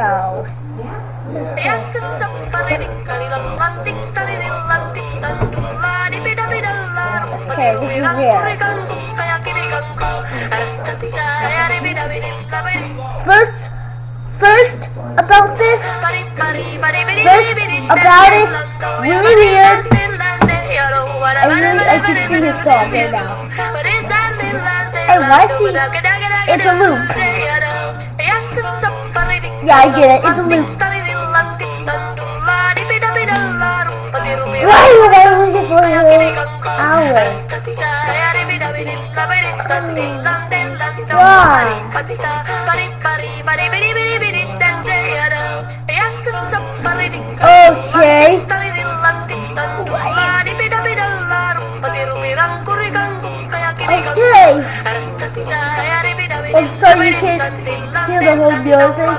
meow. Yang cecep paridik kalilan lantik taliril lantik standung ladi bida bida lar Okay, this is pirang here. kuri ganggu kaya kiri ganggu arang cati cahaya di bida bida labari First, first about this. First, about it, really weird. I really, I can see his dog right now. Why is he- oh, it's a loop. Yeah, I get it. It's a loop. Why would I looking for an hour? Okay. Can't hear the whole music.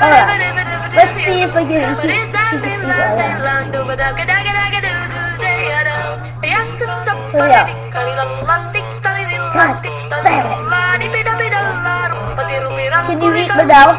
Alright, let's see if I can it together. Can you read me now?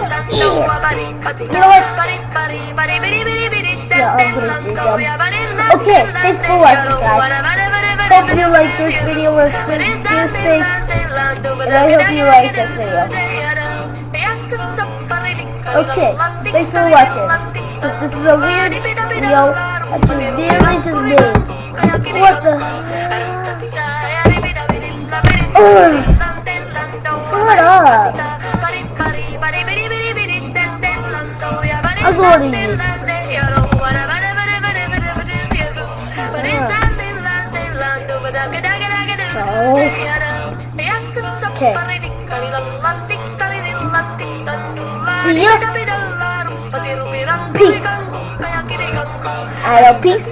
them. Okay, thanks for watching, guys. Hope you like this video with this music, and I hope you like this video. Okay, thanks for watching. This, this is a weird video that just nearly just made. What the? Ugh. Going to use. Okay. See ya. Peace. I know peace.